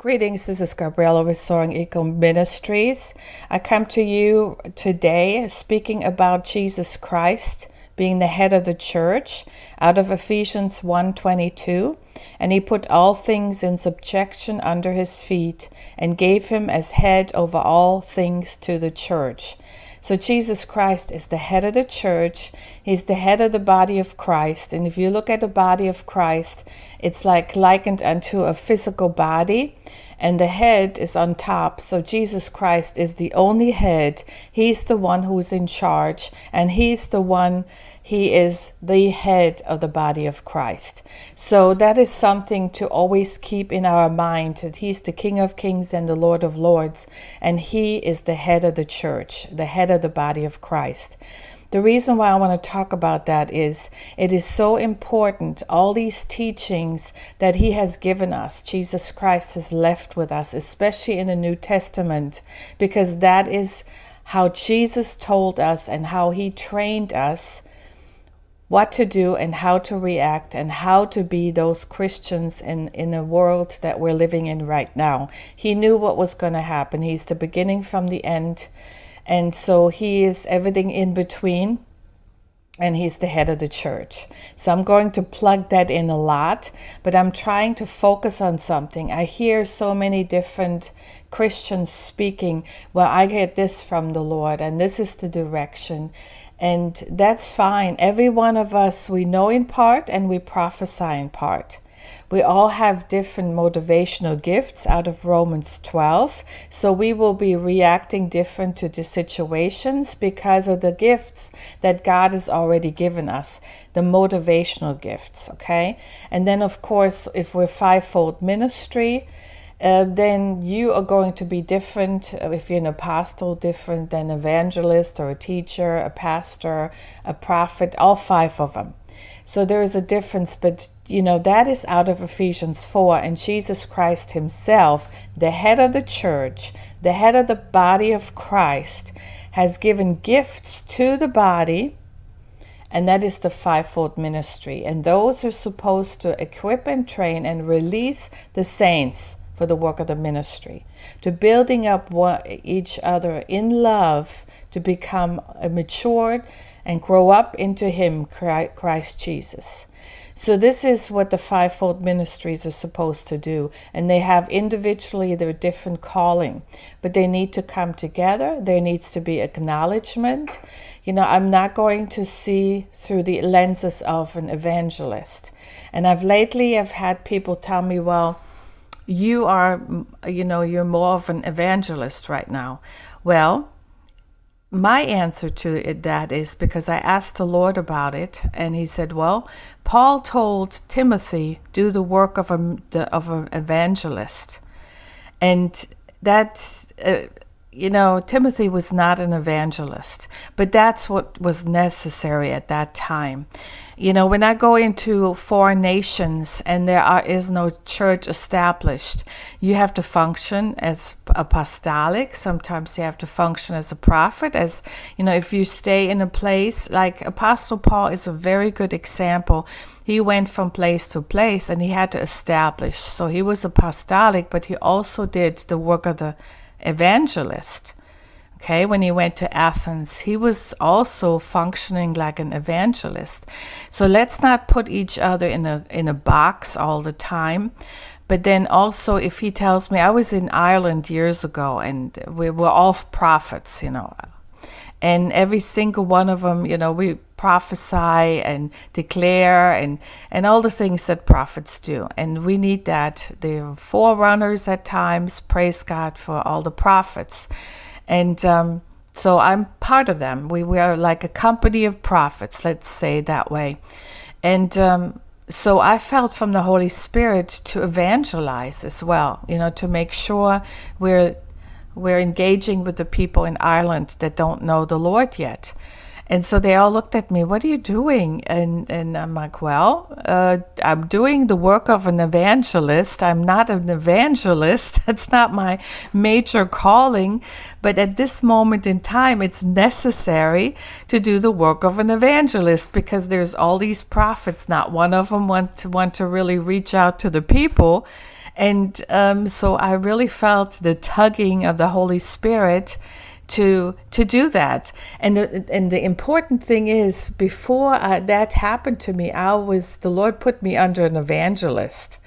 Greetings, this is Gabriela with Soaring Eagle Ministries. I come to you today speaking about Jesus Christ being the head of the church out of Ephesians 1:22 and he put all things in subjection under his feet and gave him as head over all things to the church so Jesus Christ is the head of the church. He's the head of the body of Christ. And if you look at the body of Christ, it's like likened unto a physical body and the head is on top. So Jesus Christ is the only head. He's the one who's in charge, and He's the one, He is the head of the body of Christ. So that is something to always keep in our mind that He's the King of Kings and the Lord of Lords, and He is the head of the church, the head of the body of Christ. The reason why I want to talk about that is it is so important. All these teachings that He has given us, Jesus Christ has left with us, especially in the New Testament, because that is how Jesus told us and how He trained us what to do and how to react and how to be those Christians in, in the world that we're living in right now. He knew what was going to happen. He's the beginning from the end. And so he is everything in between and he's the head of the church. So I'm going to plug that in a lot, but I'm trying to focus on something. I hear so many different Christians speaking, well, I get this from the Lord, and this is the direction. And that's fine. Every one of us, we know in part and we prophesy in part. We all have different motivational gifts out of Romans 12. So we will be reacting different to the situations because of the gifts that God has already given us, the motivational gifts. Okay. And then, of course, if we're fivefold ministry, uh, then you are going to be different uh, if you're an apostle, different than evangelist or a teacher, a pastor, a prophet, all five of them. So there is a difference, but you know, that is out of Ephesians 4. And Jesus Christ Himself, the head of the church, the head of the body of Christ, has given gifts to the body, and that is the fivefold ministry. And those are supposed to equip and train and release the saints for the work of the ministry, to building up one, each other in love to become matured and grow up into Him, Christ Jesus. So, this is what the fivefold ministries are supposed to do. And they have individually their different calling, but they need to come together. There needs to be acknowledgement. You know, I'm not going to see through the lenses of an evangelist. And I've lately have had people tell me, well, you are, you know, you're more of an evangelist right now. Well, my answer to it, that is because I asked the Lord about it, and He said, "Well, Paul told Timothy do the work of a of an evangelist, and that's." Uh, you know, Timothy was not an evangelist, but that's what was necessary at that time. You know, when I go into foreign nations and there are, is no church established, you have to function as apostolic. Sometimes you have to function as a prophet. As you know, if you stay in a place like Apostle Paul is a very good example. He went from place to place and he had to establish. So he was apostolic, but he also did the work of the evangelist. Okay, when he went to Athens, he was also functioning like an evangelist. So let's not put each other in a in a box all the time. But then also, if he tells me, I was in Ireland years ago, and we were all prophets, you know, and every single one of them, you know, we prophesy and declare and and all the things that prophets do and we need that they're forerunners at times praise god for all the prophets and um, so I'm part of them. We, we are like a company of prophets, let's say that way. And um, so I felt from the Holy Spirit to evangelize as well, you know, to make sure we're we're engaging with the people in Ireland that don't know the Lord yet. And so they all looked at me, what are you doing? And, and I'm like, well, uh, I'm doing the work of an evangelist. I'm not an evangelist. That's not my major calling. But at this moment in time, it's necessary to do the work of an evangelist because there's all these prophets. Not one of them want to want to really reach out to the people And um, so I really felt the tugging of the Holy Spirit to to do that. And the, and the important thing is, before I, that happened to me, I was the Lord put me under an evangelist.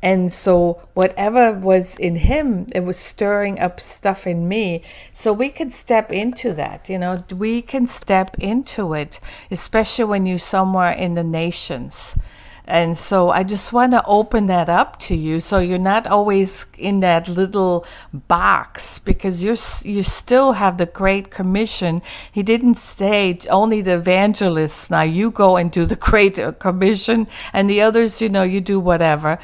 And so, whatever was in him, it was stirring up stuff in me. So, we can step into that. You know, we can step into it, especially when you're somewhere in the nations. And so I just want to open that up to you so you're not always in that little box because you're you still have the great commission. He didn't say only the evangelists now you go and do the great uh, commission and the others you know you do whatever.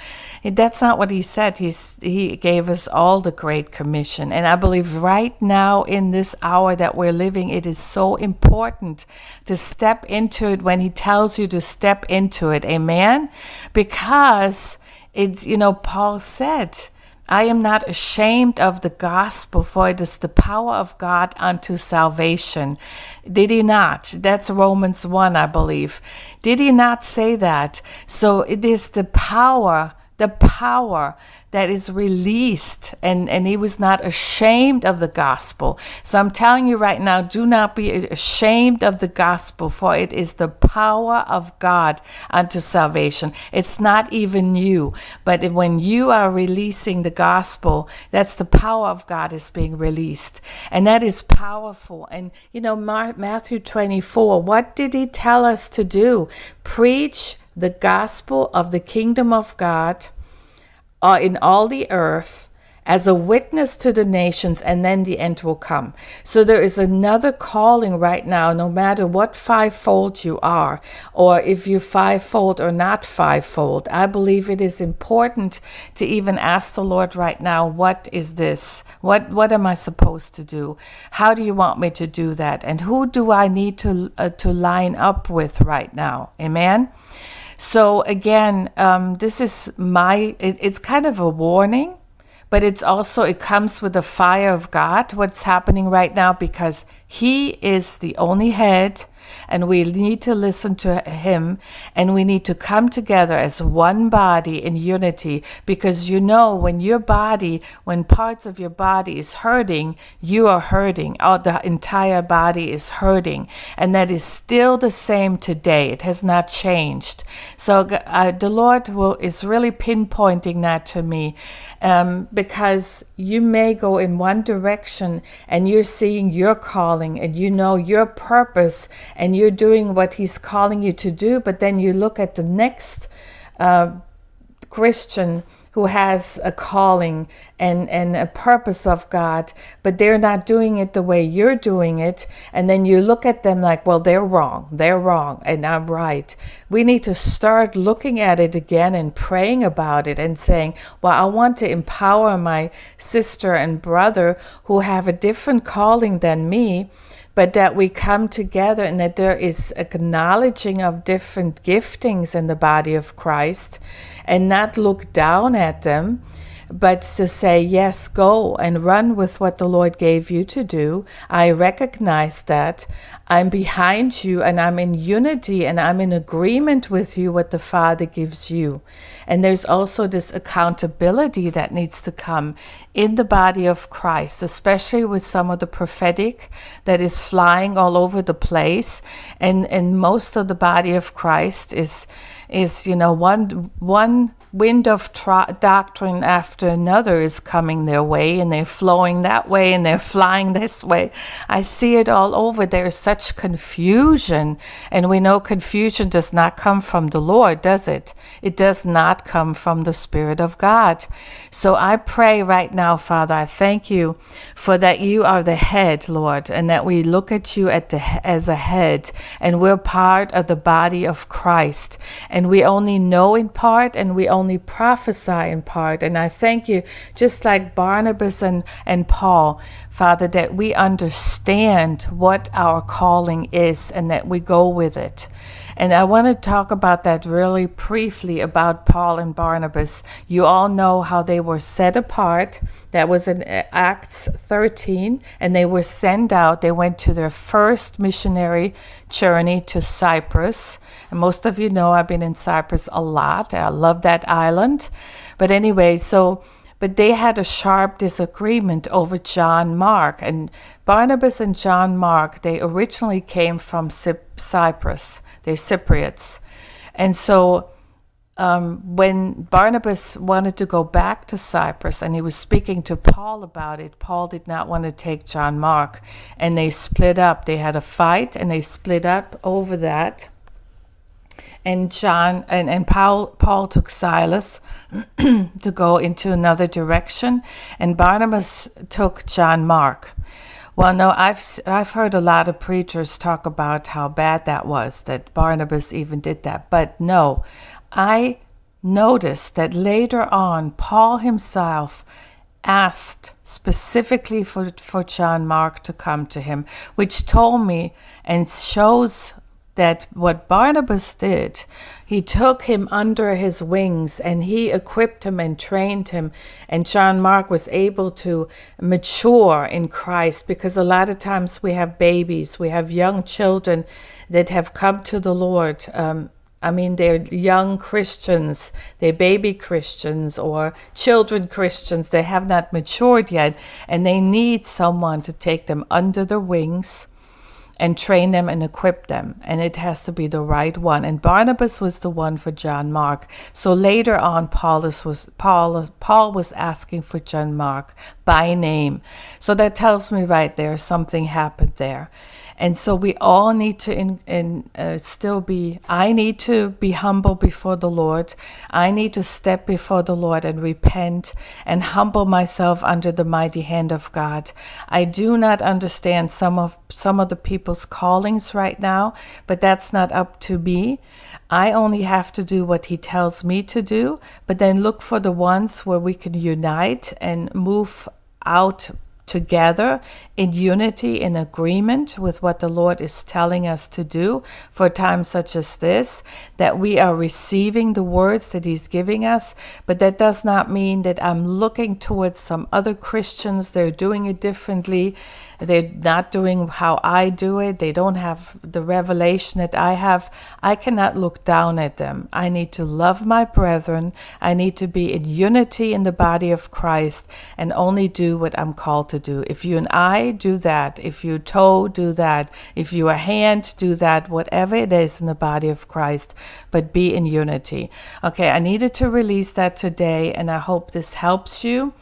That's not what he said. He's he gave us all the great commission. And I believe right now in this hour that we're living it is so important to step into it when he tells you to step into it. Amen. Amen? Because it's, you know, Paul said, I am not ashamed of the gospel, for it is the power of God unto salvation. Did he not? That's Romans 1, I believe. Did he not say that? So it is the power, the power that is released and, and he was not ashamed of the gospel. So I'm telling you right now, do not be ashamed of the gospel, for it is the power of God unto salvation. It's not even you, but when you are releasing the gospel, that's the power of God is being released. And that is powerful. And you know, Matthew 24, what did he tell us to do? Preach the gospel of the kingdom of God are in all the earth as a witness to the nations, and then the end will come. So there is another calling right now, no matter what fivefold you are, or if you fivefold or not fivefold. I believe it is important to even ask the Lord right now, what is this? What what am I supposed to do? How do you want me to do that? And who do I need to uh, to line up with right now? Amen. So again, um, this is my, it, it's kind of a warning, but it's also, it comes with the fire of God, what's happening right now, because He is the only head and we need to listen to him and we need to come together as one body in unity because you know when your body when parts of your body is hurting you are hurting. Or the entire body is hurting and that is still the same today. It has not changed. So uh, the lord will is really pinpointing that to me um, because you may go in one direction and you're seeing your calling and you know your purpose and you're doing what He's calling you to do, but then you look at the next uh, Christian who has a calling and, and a purpose of God, but they're not doing it the way you're doing it. And then you look at them like, well, they're wrong, they're wrong, and I'm right. We need to start looking at it again and praying about it and saying, well, I want to empower my sister and brother who have a different calling than me but that we come together and that there is acknowledging of different giftings in the body of Christ and not look down at them but to say, yes, go and run with what the Lord gave you to do. I recognize that. I'm behind you and I'm in unity and I'm in agreement with you what the Father gives you. And there's also this accountability that needs to come in the body of Christ, especially with some of the prophetic that is flying all over the place. And, and most of the body of Christ is, is you know, one, one wind of doctrine after another is coming their way and they're flowing that way and they're flying this way. I see it all over. There's such confusion. And we know confusion does not come from the Lord, does it? It does not come from the Spirit of God. So I pray right now, Father, I thank you for that you are the head, Lord, and that we look at you at the, as a head and we're part of the body of Christ. And we only know in part and we only only prophesy in part. And I thank you, just like Barnabas and, and Paul, Father, that we understand what our calling is and that we go with it. And I want to talk about that really briefly about Paul and Barnabas. You all know how they were set apart. That was in uh, Acts 13, and they were sent out. They went to their first missionary journey to Cyprus. And most of you know I've been in Cyprus a lot. I love that island. But anyway, so but they had a sharp disagreement over John Mark. And Barnabas and John Mark, they originally came from Cyprus, they're Cypriots. And so um, when Barnabas wanted to go back to Cyprus and he was speaking to Paul about it, Paul did not want to take John Mark. And they split up. They had a fight and they split up over that and John and, and Paul Paul took Silas to go into another direction, and Barnabas took John Mark. Well, no, I've I've heard a lot of preachers talk about how bad that was that Barnabas even did that, but no, I noticed that later on Paul himself asked specifically for, for John Mark to come to him, which told me and shows that what Barnabas did, he took him under his wings and he equipped him and trained him. And John Mark was able to mature in Christ because a lot of times we have babies, we have young children that have come to the Lord. Um, I mean, they're young Christians, they're baby Christians or children Christians. They have not matured yet, and they need someone to take them under their wings and train them and equip them. And it has to be the right one. And Barnabas was the one for John Mark. So later on, Paulus was Paul Paul was asking for John Mark by name. So that tells me right there something happened there. And so we all need to in, in, uh, still be, I need to be humble before the Lord. I need to step before the Lord and repent and humble myself under the mighty hand of God. I do not understand some of, some of the people's callings right now, but that's not up to me. I only have to do what he tells me to do, but then look for the ones where we can unite and move out together in unity, in agreement with what the Lord is telling us to do for times such as this, that we are receiving the words that He's giving us. But that does not mean that I'm looking towards some other Christians, they're doing it differently, they're not doing how I do it, they don't have the revelation that I have. I cannot look down at them. I need to love my brethren, I need to be in unity in the body of Christ, and only do what I'm called to to do. If you an eye, do that. If you toe, do that. If you a hand, do that. Whatever it is in the body of Christ, but be in unity. Okay, I needed to release that today, and I hope this helps you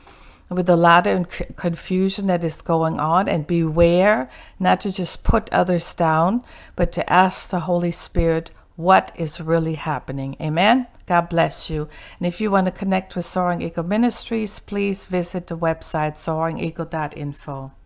with a lot of confusion that is going on and beware not to just put others down, but to ask the Holy Spirit what is really happening. Amen. God bless you. And if you want to connect with Soaring Eagle Ministries, please visit the website soaringeagle.info.